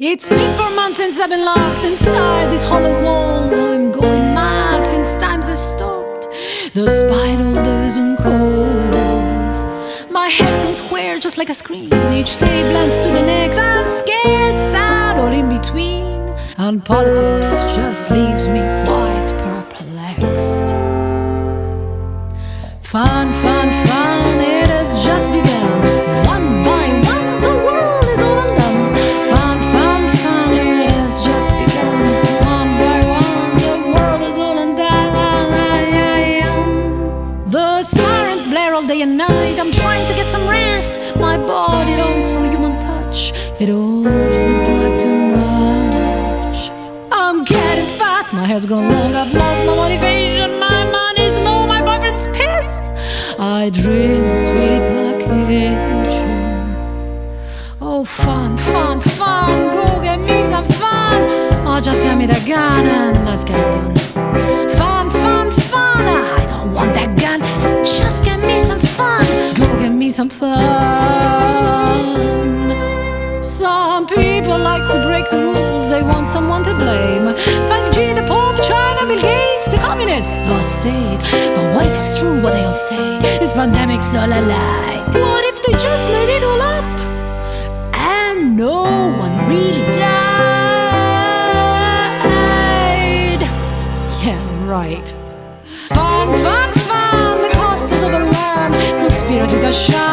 It's been four months since I've been locked inside these hollow walls. I'm going mad since times have stopped. The Zoom calls, my head's gone square just like a screen. Each day blends to the next. I'm scared, sad, all in between. And politics just leaves me quite perplexed. Fun, fun, fun, and night. I'm trying to get some rest. My body longs for human touch. It all feels like too much. I'm getting fat, my hair's grown long. I've lost my motivation. My money's low, my boyfriend's pissed. I dream of sweet vacation. Oh, fun, fun, fun. Go get me some fun. Oh, just get me the gun and let's get it done. Fun, some fun. Some people like to break the rules, they want someone to blame. 5G, the Pope, China, Bill Gates, the communists, the state. But what if it's true what they all say? This pandemic's all a lie. What if they just made it all up? And no one really died. Yeah, right. Fun, fun, fun, the cost is overrun. Conspiracies are.